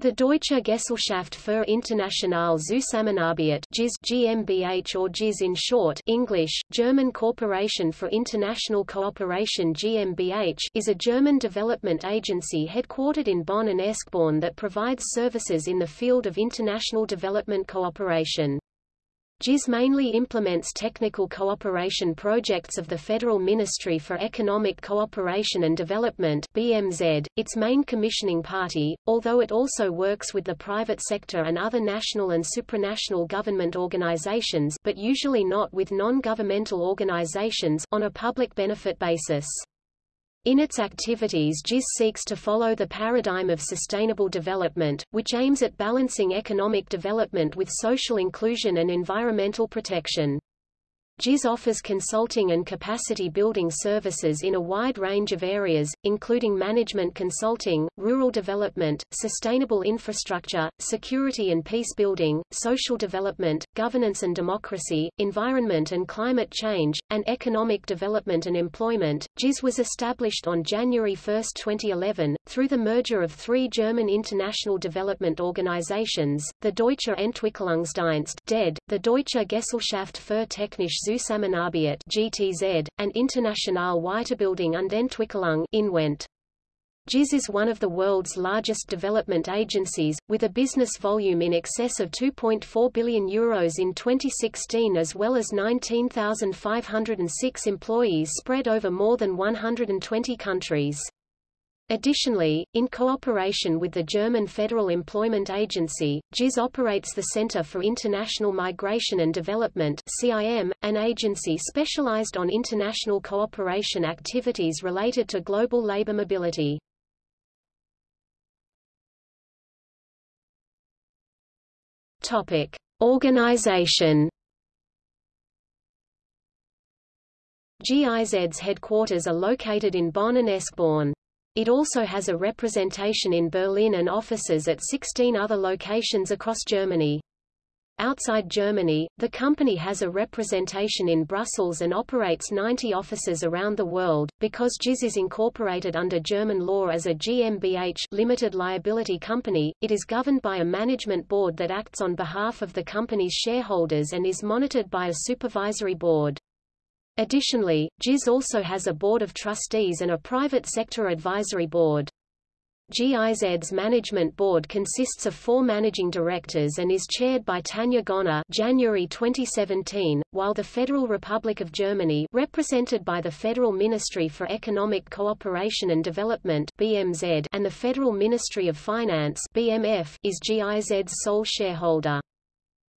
The Deutsche Gesellschaft für internationale Zusammenarbeit GmbH or GIZ in short English, German Corporation for International Cooperation GmbH is a German development agency headquartered in Bonn and Eschborn that provides services in the field of international development cooperation. GIZ mainly implements technical cooperation projects of the Federal Ministry for Economic Cooperation and Development BMZ, its main commissioning party, although it also works with the private sector and other national and supranational government organizations but usually not with non-governmental organizations on a public benefit basis. In its activities GIZ seeks to follow the paradigm of sustainable development, which aims at balancing economic development with social inclusion and environmental protection. GIZ offers consulting and capacity building services in a wide range of areas, including management consulting, rural development, sustainable infrastructure, security and peace building, social development, governance and democracy, environment and climate change, and economic development and employment. GIZ was established on January 1, 2011, through the merger of three German international development organizations, the Deutsche Entwicklungsdienst DED, the Deutsche Gesellschaft für Technische Zusammenarbeit GTZ, and Internationale Weiterbildung und Entwicklung INWENT. GIZ is one of the world's largest development agencies, with a business volume in excess of 2.4 billion euros in 2016 as well as 19,506 employees spread over more than 120 countries. Additionally, in cooperation with the German Federal Employment Agency, GIZ operates the Center for International Migration and Development CIM, an agency specialized on international cooperation activities related to global labor mobility. Topic: Organization. GIZ's headquarters are located in Bonn and Eschborn. It also has a representation in Berlin and offices at 16 other locations across Germany. Outside Germany, the company has a representation in Brussels and operates 90 offices around the world. Because GIZ is incorporated under German law as a GmbH limited liability company, it is governed by a management board that acts on behalf of the company's shareholders and is monitored by a supervisory board. Additionally, GIZ also has a board of trustees and a private sector advisory board. GIZ's management board consists of four managing directors and is chaired by Tanja Gönner January 2017, while the Federal Republic of Germany represented by the Federal Ministry for Economic Cooperation and Development BMZ and the Federal Ministry of Finance BMF is GIZ's sole shareholder.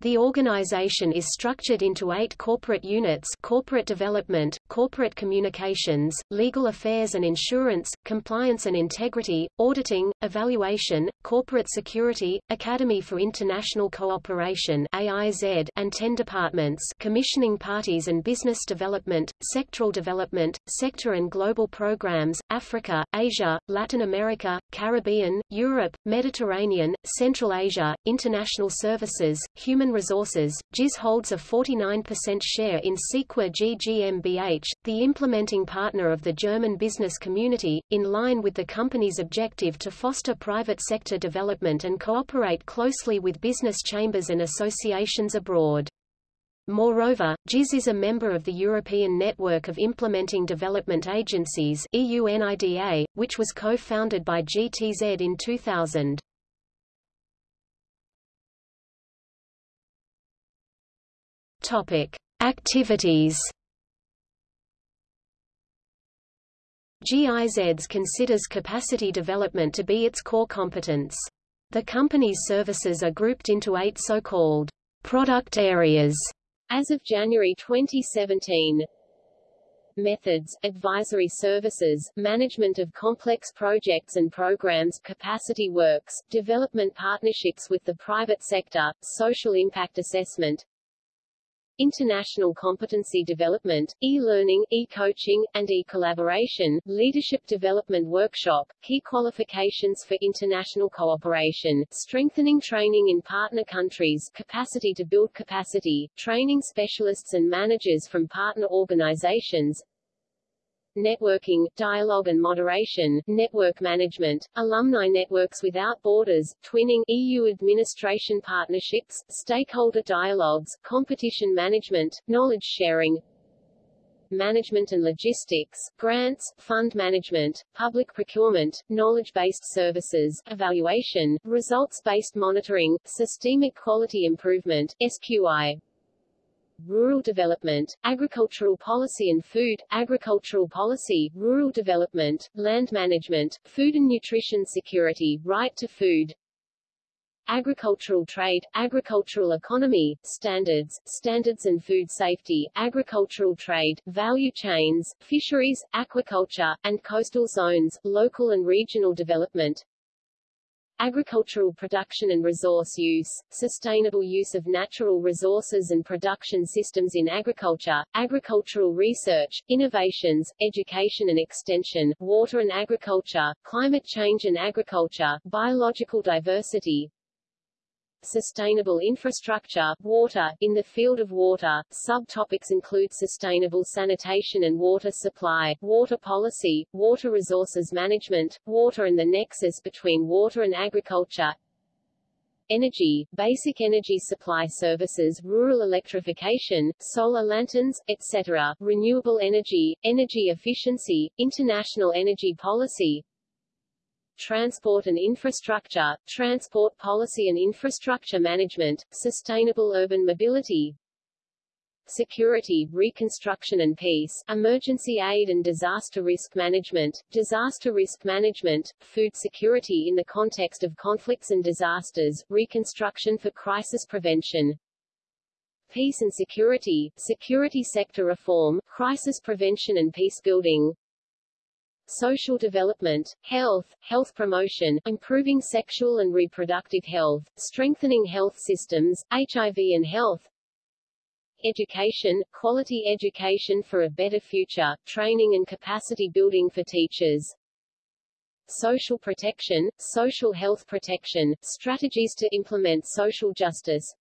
The organization is structured into eight corporate units corporate development, corporate communications, legal affairs and insurance, compliance and integrity, auditing, evaluation, corporate security, Academy for International Cooperation AIZ, and ten departments commissioning parties and business development, sectoral development, sector and global programs, Africa, Asia, Latin America, Caribbean, Europe, Mediterranean, Central Asia, international services, human Resources, GIZ holds a 49% share in Sequa GmbH, the implementing partner of the German business community, in line with the company's objective to foster private sector development and cooperate closely with business chambers and associations abroad. Moreover, GIZ is a member of the European Network of Implementing Development Agencies EUNIDA, which was co-founded by GTZ in 2000. Topic: Activities. GIZs considers capacity development to be its core competence. The company's services are grouped into eight so-called product areas as of January 2017. Methods, advisory services, management of complex projects and programs capacity works, development partnerships with the private sector, social impact assessment, international competency development, e-learning, e-coaching, and e-collaboration, leadership development workshop, key qualifications for international cooperation, strengthening training in partner countries, capacity to build capacity, training specialists and managers from partner organizations, networking, dialogue and moderation, network management, alumni networks without borders, twinning, EU administration partnerships, stakeholder dialogues, competition management, knowledge sharing, management and logistics, grants, fund management, public procurement, knowledge-based services, evaluation, results-based monitoring, systemic quality improvement, SQI, rural development, agricultural policy and food, agricultural policy, rural development, land management, food and nutrition security, right to food, agricultural trade, agricultural economy, standards, standards and food safety, agricultural trade, value chains, fisheries, aquaculture, and coastal zones, local and regional development, agricultural production and resource use, sustainable use of natural resources and production systems in agriculture, agricultural research, innovations, education and extension, water and agriculture, climate change and agriculture, biological diversity, Sustainable infrastructure, water, in the field of water, subtopics include sustainable sanitation and water supply, water policy, water resources management, water and the nexus between water and agriculture, energy, basic energy supply services rural electrification, solar lanterns, etc., renewable energy, energy efficiency, international energy policy, transport and infrastructure, transport policy and infrastructure management, sustainable urban mobility, security, reconstruction and peace, emergency aid and disaster risk management, disaster risk management, food security in the context of conflicts and disasters, reconstruction for crisis prevention, peace and security, security sector reform, crisis prevention and peace building, social development, health, health promotion, improving sexual and reproductive health, strengthening health systems, HIV and health, education, quality education for a better future, training and capacity building for teachers, social protection, social health protection, strategies to implement social justice,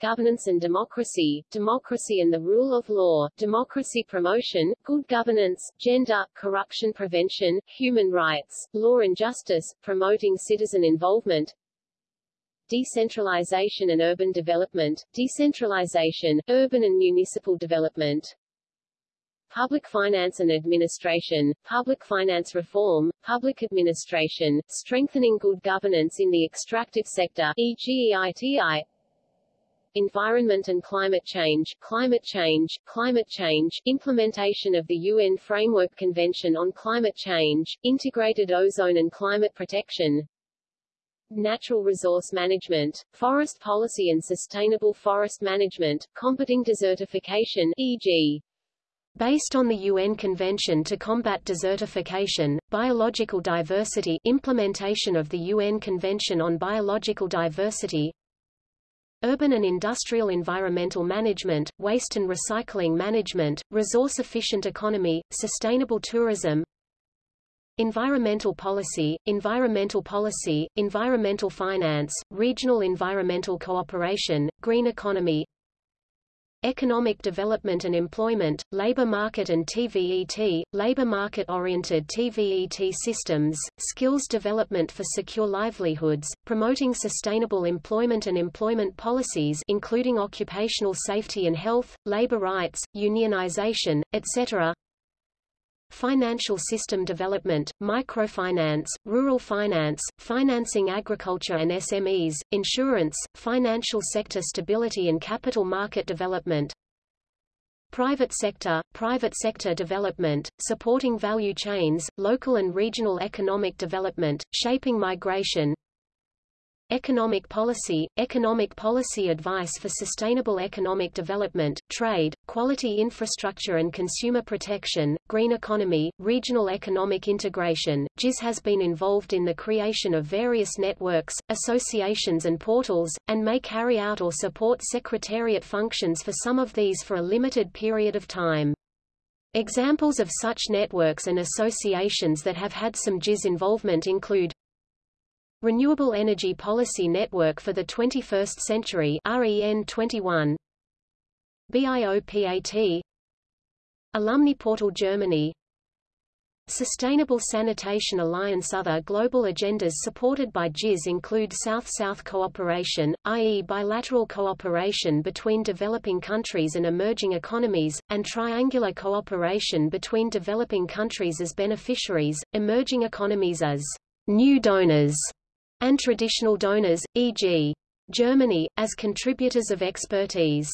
governance and democracy, democracy and the rule of law, democracy promotion, good governance, gender, corruption prevention, human rights, law and justice, promoting citizen involvement, decentralization and urban development, decentralization, urban and municipal development, Public finance and administration, public finance reform, public administration, strengthening good governance in the extractive sector, e.g. EITI, environment and climate change, climate change, climate change, implementation of the UN Framework Convention on Climate Change, integrated ozone and climate protection, natural resource management, forest policy and sustainable forest management, combating desertification, e.g. Based on the UN Convention to Combat Desertification, Biological Diversity implementation of the UN Convention on Biological Diversity Urban and industrial environmental management, waste and recycling management, resource-efficient economy, sustainable tourism, Environmental policy, environmental policy, environmental finance, regional environmental cooperation, green economy Economic development and employment, labor market and TVET, labor market-oriented TVET systems, skills development for secure livelihoods, promoting sustainable employment and employment policies including occupational safety and health, labor rights, unionization, etc. Financial system development, microfinance, rural finance, financing agriculture and SMEs, insurance, financial sector stability and capital market development, Private sector, private sector development, supporting value chains, local and regional economic development, shaping migration, Economic policy, economic policy advice for sustainable economic development, trade, quality infrastructure and consumer protection, green economy, regional economic integration. GIZ has been involved in the creation of various networks, associations and portals, and may carry out or support secretariat functions for some of these for a limited period of time. Examples of such networks and associations that have had some GIZ involvement include Renewable Energy Policy Network for the 21st Century REN 21 BIOPAT Alumni Portal Germany. Sustainable Sanitation Alliance. Other global agendas supported by GIZ include South-South cooperation, i.e. bilateral cooperation between developing countries and emerging economies, and triangular cooperation between developing countries as beneficiaries, emerging economies as new donors, and traditional donors, e.g. Germany, as contributors of expertise.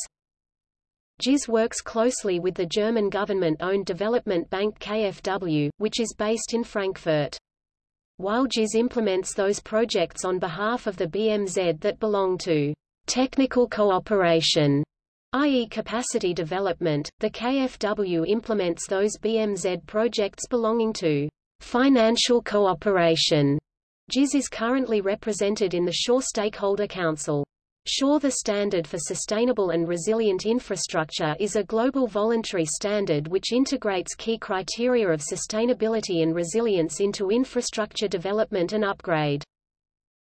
GIZ works closely with the German government-owned development bank KfW, which is based in Frankfurt. While GIZ implements those projects on behalf of the BMZ that belong to technical cooperation, i.e. capacity development, the KfW implements those BMZ projects belonging to financial cooperation. GIZ is currently represented in the SURE Stakeholder Council. SURE the Standard for Sustainable and Resilient Infrastructure is a global voluntary standard which integrates key criteria of sustainability and resilience into infrastructure development and upgrade.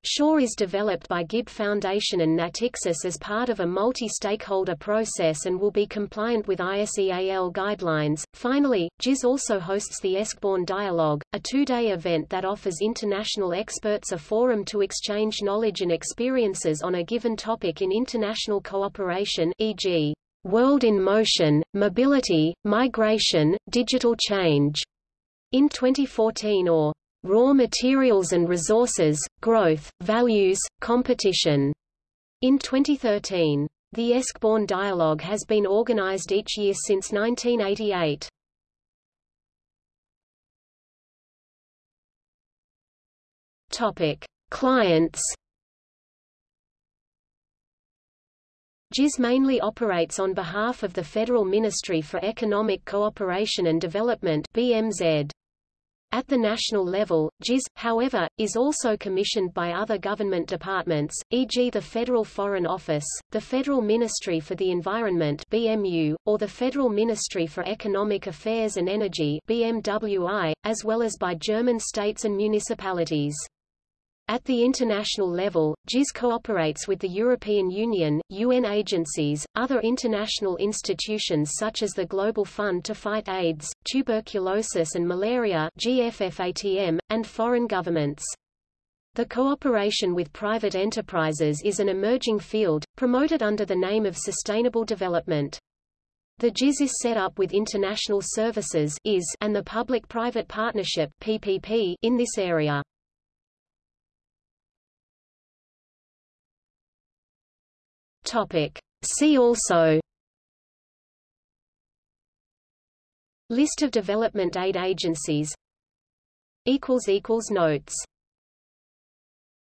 SURE is developed by GIB Foundation and Natixis as part of a multi-stakeholder process and will be compliant with ISEAL guidelines. Finally, GIZ also hosts the Eschborn Dialogue, a two-day event that offers international experts a forum to exchange knowledge and experiences on a given topic in international cooperation e.g. World in Motion, Mobility, Migration, Digital Change. In 2014 or raw materials and resources, growth, values, competition. In 2013, the Eschborn Dialogue has been organized each year since 1988. Topic: Clients. GIZ mainly operates on behalf of the Federal Ministry for Economic Cooperation and Development (BMZ). At the national level, GIZ, however, is also commissioned by other government departments, e.g. the Federal Foreign Office, the Federal Ministry for the Environment BMU, or the Federal Ministry for Economic Affairs and Energy BMWI, as well as by German states and municipalities. At the international level, GIZ cooperates with the European Union, UN agencies, other international institutions such as the Global Fund to Fight AIDS, Tuberculosis and Malaria GFFATM, and foreign governments. The cooperation with private enterprises is an emerging field, promoted under the name of sustainable development. The GIZ is set up with international services and the public-private partnership in this area. Topic. See also List of development aid agencies Notes